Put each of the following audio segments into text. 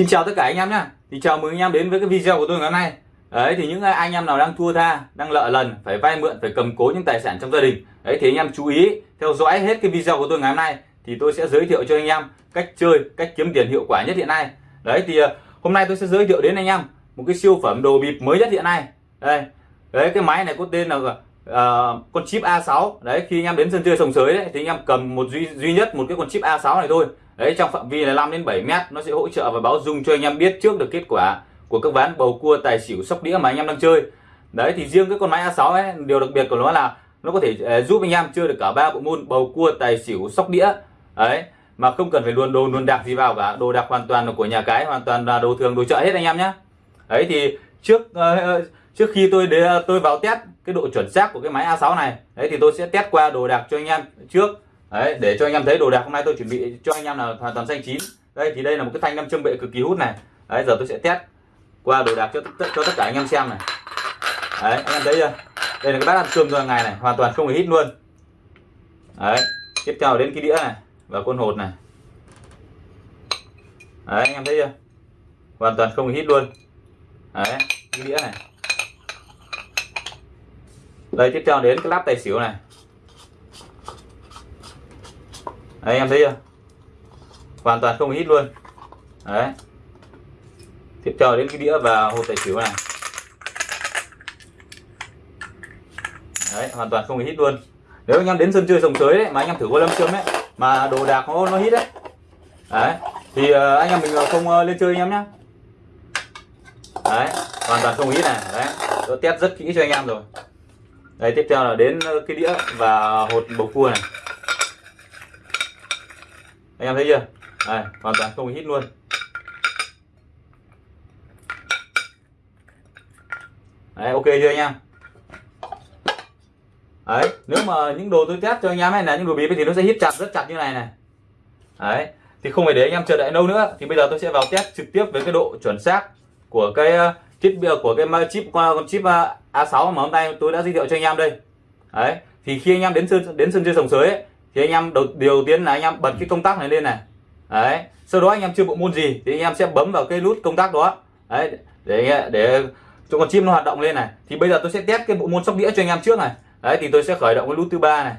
Xin chào tất cả anh em nhé Thì chào mừng anh em đến với cái video của tôi ngày hôm nay. Đấy, thì những anh em nào đang thua tha, Đang lợ lần, phải vay mượn, phải cầm cố những tài sản trong gia đình. Đấy, thì anh em chú ý, theo dõi hết cái video của tôi ngày hôm nay, Thì tôi sẽ giới thiệu cho anh em cách chơi, cách kiếm tiền hiệu quả nhất hiện nay. Đấy, thì ờ, hôm nay tôi sẽ giới thiệu đến anh em Một cái siêu phẩm đồ bịp mới nhất hiện nay. Đây. Đấy, cái máy này có tên là uh, con chip A6 Đấy khi anh em đến sân chơi sòng sới đấy Thì anh em cầm một duy, duy nhất một cái con chip A6 này thôi. Đấy trong phạm vi là 5 đến 7 mét nó sẽ hỗ trợ và báo dung cho anh em biết trước được kết quả của các ván bầu cua tài xỉu sóc đĩa mà anh em đang chơi. Đấy thì riêng cái con máy A6 ấy điều đặc biệt của nó là nó có thể uh, giúp anh em chơi được cả ba bộ môn bầu cua tài xỉu sóc đĩa. Đấy mà không cần phải luôn đồ luôn đạc gì vào cả. Đồ đạc hoàn toàn là của nhà cái hoàn toàn là đồ thường đồ chợ hết anh em nhé đấy thì trước uh, trước khi tôi để tôi vào test cái độ chuẩn xác của cái máy A6 này, đấy, thì tôi sẽ test qua đồ đạc cho anh em trước. Đấy, để cho anh em thấy đồ đạc hôm nay tôi chuẩn bị cho anh em là hoàn toàn xanh chín. Đây, thì đây là một cái thanh nam châm bệ cực kỳ hút này. Đấy, giờ tôi sẽ test qua đồ đạc cho cho tất cả anh em xem này. Đấy, anh em thấy chưa? Đây là cái bát ăn cơm rồi ngày này, hoàn toàn không hề hít luôn. Đấy, tiếp theo đến cái đĩa này và con hột này. Đấy, anh em thấy chưa? Hoàn toàn không hề hít luôn. Đấy, cái đĩa này đây, tiếp theo đến cái lắp tài xỉu này. Đấy, em thấy chưa? Hoàn toàn không hít luôn. Đấy. Tiếp theo đến cái đĩa và hộp tài xỉu này. Đấy, hoàn toàn không hít luôn. Nếu anh em đến sân chơi sòng sới đấy, mà anh em thử qua lâm châm ấy mà đồ đạc nó nó hít đấy. Đấy, thì ờ, anh em mình ờ, không ờ, lên chơi anh em nhé đấy, hoàn toàn không hít này. Đấy tôi test rất kỹ cho anh em rồi đây tiếp theo là đến ờ, cái đĩa và hột bầu cua này. Anh em thấy chưa? Đây, hoàn toàn không hít luôn. Đấy ok chưa anh em? Đấy nếu mà những đồ tôi test cho anh em này là những đồ bịp thì nó sẽ hít chặt rất chặt như này này. Đấy thì không phải để anh em chờ đợi lâu nữa. Thì bây giờ tôi sẽ vào test trực tiếp với cái độ chuẩn xác của cái ờ, uh, bị ờ, của cái chip con chip uh, A6 mà hôm nay tôi đã giới thiệu cho anh em đây. Đấy thì khi anh em đến sân đến sân chơi sòng sới ấy, thì anh em đầu điều tiên là anh em bật cái công tắc này lên này. Đấy sau đó anh em chưa bộ môn gì thì anh em sẽ bấm vào cái nút công tắc đó. Đấy để để cho con chim nó hoạt động lên này. Thì bây giờ tôi sẽ test cái bộ môn sóc đĩa cho anh em trước này. Đấy thì tôi sẽ khởi động cái nút thứ ba này.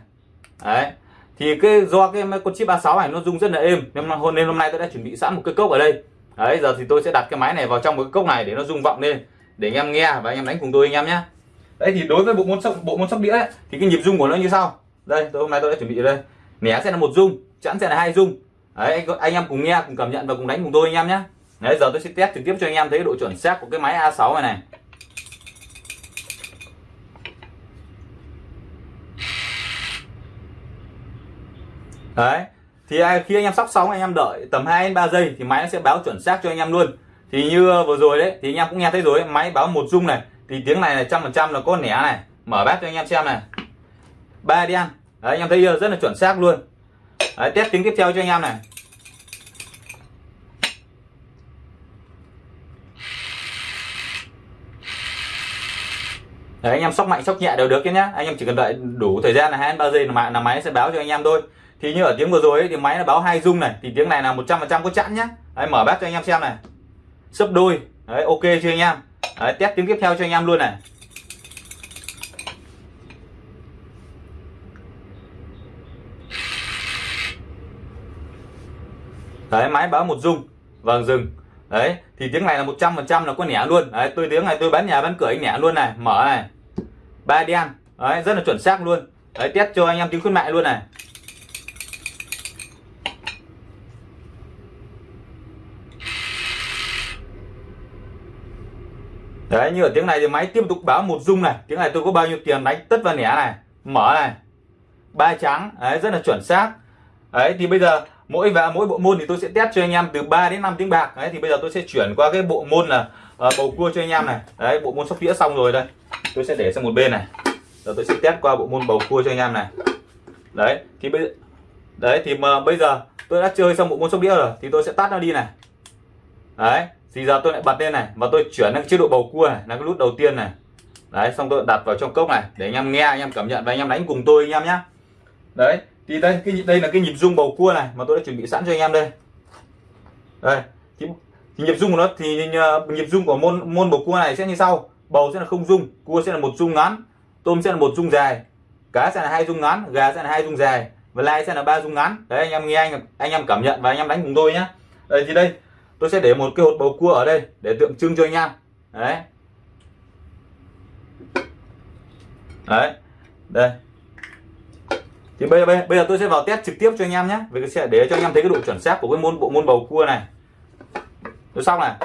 Đấy thì cái do cái con chip 36 này nó rung rất là êm. Nên hôm nên hôm nay tôi đã chuẩn bị sẵn một cái cốc ở đây. Đấy giờ thì tôi sẽ đặt cái máy này vào trong một cái cốc này để nó rung vọng lên để anh em nghe và anh em đánh cùng tôi anh em nhé. Đấy thì đối với bộ môn sóc bộ môn sóc đĩa ấy, thì cái nhịp rung của nó như sau. Đây tôi hôm nay tôi đã chuẩn bị ở đây. Nẻ sẽ là một rung chẵn sẽ là hai rung. Đấy anh, anh em cùng nghe cùng cảm nhận và cùng đánh cùng tôi anh em nhé. Đấy giờ tôi sẽ test trực tiếp cho anh em thấy độ chuẩn xác của cái máy A6 này này. Đấy thì khi anh em sóc xong anh em đợi tầm 2 đến 3 giây thì máy nó sẽ báo chuẩn xác cho anh em luôn thì như ờ, vừa rồi đấy thì anh em cũng nghe thấy rồi máy báo một rung này thì tiếng này là trăm phần trăm là có nẻ này. Mở bát cho anh em xem này. Ba đen đấy, anh em thấy rất là chuẩn xác luôn. Đấy, test tiếng tiếp theo cho anh em này. Đấy, anh em sóc mạnh sóc nhẹ đều được nhé. Anh em chỉ cần đợi đủ thời gian là hai ba giây là máy, là máy sẽ báo cho anh em thôi. Thì như ở tiếng vừa rồi ấy, thì máy nó báo hai rung này thì tiếng này là 100% có chẵn nhá đấy, mở bát cho anh em xem này sấp đôi. Đấy ok chưa anh em? Đấy, test tiếng tiếp theo cho anh em luôn này. Đấy máy báo một rung vâng dừng. Đấy thì tiếng này là 100 phần trăm là có nẻ luôn. Đấy tôi tiếng này tôi bán nhà bán cửa anh nẻ luôn này. Mở này. Ba đen. Đấy rất là chuẩn xác luôn. Đấy test cho anh em tiếng khuyến mại luôn này. Đấy như ở tiếng này thì máy tiếp tục báo một dung này. Tiếng này tôi có bao nhiêu tiền đánh tất và nẻ này mở này. Ba trắng đấy rất là chuẩn xác. Đấy thì bây giờ mỗi và mỗi bộ môn thì tôi sẽ test cho anh em từ 3 đến 5 tiếng bạc. Đấy thì bây giờ tôi sẽ chuyển qua cái bộ môn là uh, bầu cua cho anh em này. Đấy bộ môn sóc đĩa xong rồi đây. Tôi sẽ để sang một bên này. Rồi tôi sẽ test qua bộ môn bầu cua cho anh em này. Đấy thì bây đấy thì mà bây giờ tôi đã chơi xong bộ môn sóc đĩa rồi thì tôi sẽ tắt nó đi này. Đấy thì giờ tôi lại bật lên này và tôi chuyển sang chế độ bầu cua này là cái nút đầu tiên này. Đấy xong tôi đặt vào trong cốc này để anh em nghe anh em cảm nhận và anh em đánh cùng tôi anh em nhé đấy thì đây cái đây là cái nhịp rung bầu cua này mà tôi đã chuẩn bị sẵn cho anh em đây. Đây thì, thì nhịp rung của nó thì ờ, nhịp rung của môn môn bầu cua này sẽ như sau. Bầu sẽ là không rung cua sẽ là một rung ngắn tôm sẽ là một rung dài cá sẽ là hai rung ngắn gà sẽ là hai rung dài và lai sẽ là ba rung ngắn. Đấy anh em nghe anh anh em cảm nhận và anh em đánh cùng tôi nhé đây thì đây tôi sẽ để một cái hột bầu cua ở đây để tượng trưng cho anh em. Đấy. Đấy. Đây. Thì bây giờ bây giờ tôi sẽ vào test trực tiếp cho anh em nhé, vì sẽ để cho anh em thấy cái độ chuẩn xác của cái môn bộ, môn bầu cua này. Tôi xong này.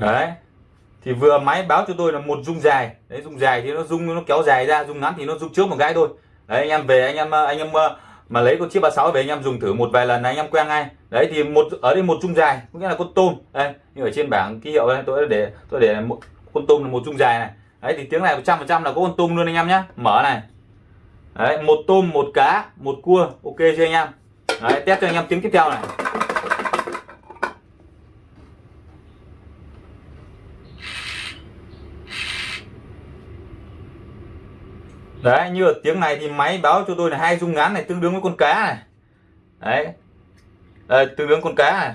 Đấy thì vừa máy báo cho tôi là một dung dài. Đấy, dung dài thì nó dung, nó kéo dài ra, dung ngắn thì nó dung trước một cái thôi. Đấy, anh em về, anh em anh em ờ, mà lấy con chiếc 36 về, anh em dùng thử một vài lần anh em quen ngay. Đấy, thì một, ở đây một dung dài, có nghĩa là con tôm. Đây như ở trên bảng ký hiệu đây, tôi để tôi để một, con tôm là một dung dài này. Đấy, thì tiếng này 100 trăm là có con tôm luôn anh em nhé mở này. Đấy, một tôm, một cá, một cua, ok chưa anh em? Đấy, test cho anh em tiếng tiếp theo này. Đấy như ở tiếng này thì máy báo cho tôi là hai dung ngắn này tương đương với con cá này. Đấy. Đây, tương đương con cá này.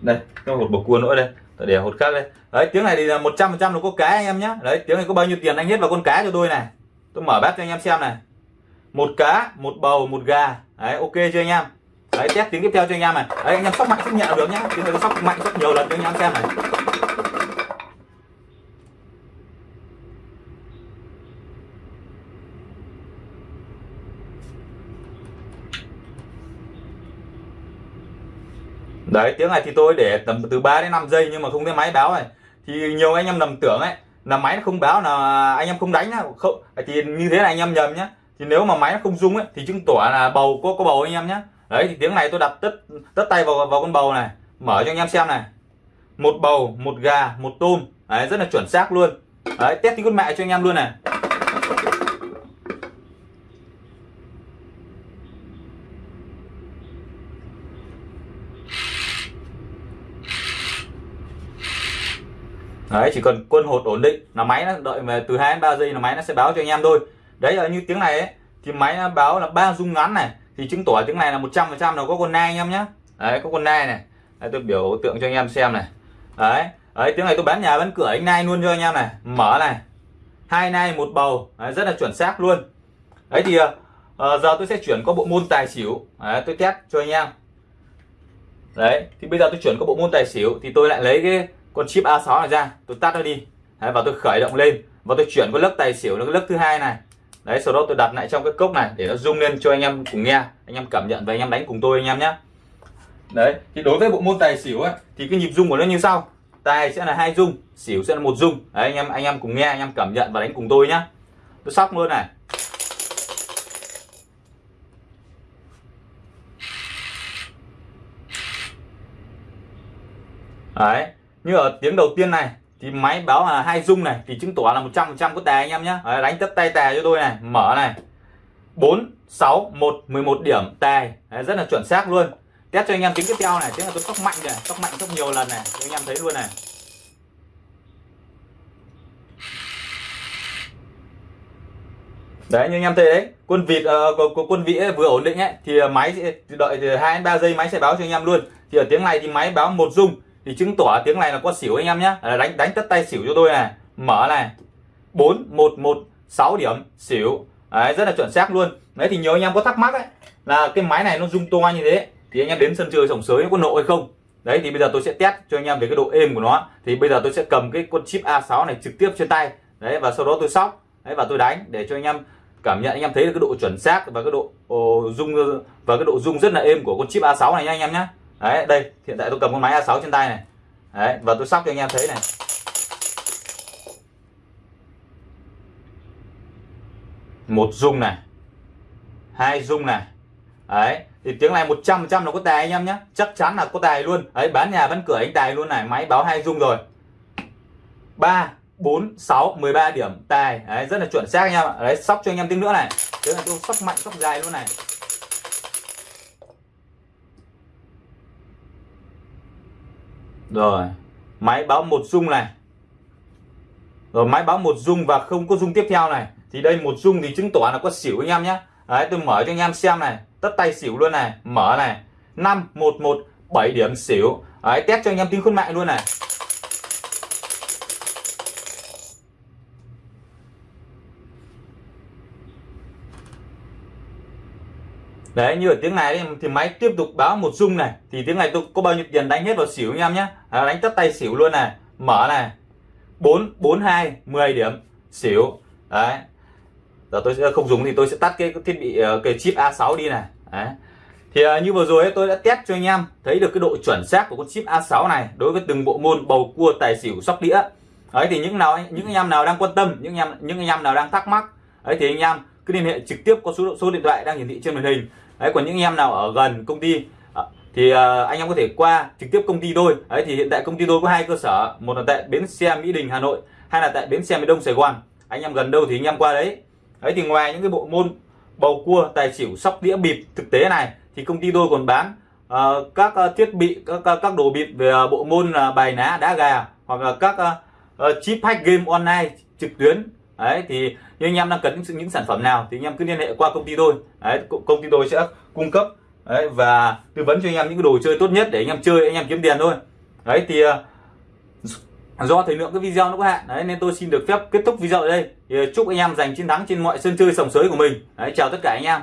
Đây có một bầu cua nữa đây. Để hột khác đây. Đấy tiếng này thì là 100 phần trăm là có cá anh em nhé đấy tiếng này có bao nhiêu tiền anh hết vào con cá cho tôi này. Tôi mở bát cho anh em xem này. Một cá một bầu một gà. Đấy ok chưa anh em? Đấy test tiếng tiếp theo cho anh em này. Đấy anh em sóc mạnh sóc nhẹ được nhá. Tiếng này có sóc mạnh sóc nhiều lần cho anh em xem này. Đấy, tiếng này thì tôi để tầm từ 3 đến 5 giây nhưng mà không thấy máy báo này. Thì nhiều anh em nằm tưởng ấy, là máy nó không báo, là anh em không đánh không, thì như thế là anh em nhầm nhé thì nếu mà máy nó không rung ấy, thì chứng tỏ là bầu có có bầu anh em nhé đấy, thì tiếng này tôi đặt tất tất tay vào vào con bầu này, mở cho anh em xem này. Một bầu, một gà, một tôm. Đấy, rất là chuẩn xác luôn. Đấy, test tiếng con mẹ cho anh em luôn này. Đấy chỉ cần quân hột ổn định là máy nó đợi về từ 2 đến 3 giây là máy nó sẽ báo cho anh em thôi. Đấy là như tiếng này ấy, thì máy nó báo là ba rung ngắn này thì chứng tỏ tiếng này là 100 phần trăm là có con nai anh em nhé đấy có con nai này. Đấy, tôi biểu tượng cho anh em xem này. Đấy đấy tiếng này tôi bán nhà bán cửa anh nai luôn cho anh em này. Mở này. Hai nai một bầu. Đấy, rất là chuẩn xác luôn. Đấy thì uh, giờ tôi sẽ chuyển qua bộ môn tài xỉu. Đấy, tôi test cho anh em. Đấy thì bây giờ tôi chuyển qua bộ môn tài xỉu thì tôi lại lấy cái con chip A6 này ra tôi tắt nó đi. Đấy, và tôi khởi động lên. Và tôi chuyển cái lớp tài xỉu nó lớp thứ hai này. Đấy sau đó tôi đặt lại trong cái cốc này để nó rung lên cho anh em cùng nghe anh em cảm nhận và anh em đánh cùng tôi anh em nhé. Đấy thì đối với bộ môn tài xỉu ấy thì cái nhịp rung của nó như sau. Tài sẽ là hai rung xỉu sẽ là một rung đấy anh em anh em cùng nghe anh em cảm nhận và đánh cùng tôi nhá tôi sóc luôn này. Đấy như ở tiếng đầu tiên này thì máy báo là hai dung này thì chứng tỏ là 100 trăm có tài anh em nhé đánh tất tay tài cho tôi này mở này. 4 6 1 11 điểm tài Đấy, rất là chuẩn xác luôn. Test cho anh em tiếng tiếp theo này tiếng là tôi sóc mạnh này sóc mạnh sóc nhiều lần này cho anh em thấy luôn này. Đấy như anh em thấy đấy quân vịt uh, ờ, quân vị vừa ổn định ấy thì máy sẽ đợi hai đến ba giây máy sẽ báo cho anh em luôn. Thì ở tiếng này thì máy báo một dung thì chứng tỏ tiếng này là có xỉu anh em nhé. Đánh đánh tất tay xỉu cho tôi này. Mở này. Bốn một một sáu điểm xỉu. Đấy, rất là chuẩn xác luôn. Đấy thì nhớ anh em có thắc mắc ấy là cái máy này nó rung to như thế thì anh em đến sân chơi sòng sới có nộ hay không? Đấy thì bây giờ tôi sẽ test cho anh em về cái độ êm của nó. Thì bây giờ tôi sẽ cầm cái con chip A6 này trực tiếp trên tay. Đấy và sau đó tôi sóc. Đấy và tôi đánh để cho anh em cảm nhận anh em thấy được cái độ chuẩn xác và cái độ rung và cái độ rung rất là êm của con chip A6 này nha anh em nhé đấy, đây, hiện tại tôi cầm con máy A6 trên tay này. Đấy, và tôi sóc cho anh em thấy này. Một rung này, hai rung này. Đấy, thì tiếng này 100 trăm là có tài anh em nhé. Chắc chắn là có tài luôn. Đấy, bán nhà bán cửa anh tài luôn này, máy báo hai rung rồi. 3 4 6 13 điểm tài. Đấy, rất là chuẩn xác anh em ạ. Đấy, sóc cho anh em tiếng nữa này. Tiếng này tôi sóc mạnh, sóc dài luôn này. Rồi, máy báo một rung này. Rồi, máy báo một dung và không có dung tiếp theo này. Thì đây một dung thì chứng tỏ là có xỉu anh em nhé. Đấy, tôi mở cho anh em xem này. Tất tay xỉu luôn này. Mở này. Năm, một một, bảy điểm xỉu. Đấy, test cho anh em tính khôn mạng luôn này. Đấy như ở tiếng này thì máy tiếp tục báo một dung này. Thì tiếng này tôi có bao nhiêu tiền đánh hết vào xỉu anh em nhé. À, đánh tất tay xỉu luôn này. Mở này. Bốn bốn hai 10 điểm. Xỉu. Đấy. Giờ tôi sẽ không dùng thì tôi sẽ tắt cái thiết bị ờ, cái chip A6 đi này. Đấy. Thì uh, như vừa rồi ấy, tôi đã test cho anh em thấy được cái độ chuẩn xác của con chip A6 này đối với từng bộ môn bầu cua tài xỉu sóc đĩa. Ấy thì những nào những anh em nào đang quan tâm những anh em những anh em nào đang thắc mắc ấy thì anh em cứ liên hệ trực tiếp qua số số điện thoại đang hiển thị trên màn hình đấy còn những em nào ở gần công ty à, thì à, anh em có thể qua trực tiếp công ty tôi. Đấy thì hiện tại công ty tôi có hai cơ sở một là tại bến xe mỹ đình hà nội hay là tại bến xe miền đông sài gòn. Anh em gần đâu thì anh em qua đấy. Đấy thì ngoài những cái bộ môn bầu cua tài xỉu sóc đĩa bịp thực tế này thì công ty tôi còn bán uh, các uh, thiết bị các uh, các đồ bịp về uh, bộ môn uh, bài ná đá gà hoặc là các uh, uh, chip hack game online trực tuyến đấy thì như anh em đang cần những, những sản phẩm nào thì anh em cứ liên hệ qua công ty tôi. Đấy công ty tôi sẽ cung cấp. Đấy, và tư vấn cho anh em những cái đồ chơi tốt nhất để anh em chơi anh em kiếm tiền thôi. Đấy thì ờ, do thời lượng cái video nó có hạn đấy nên tôi xin được phép kết thúc video ở đây. Thì ờ, chúc anh em giành chiến thắng trên mọi sân chơi sòng sới của mình. Đấy chào tất cả anh em.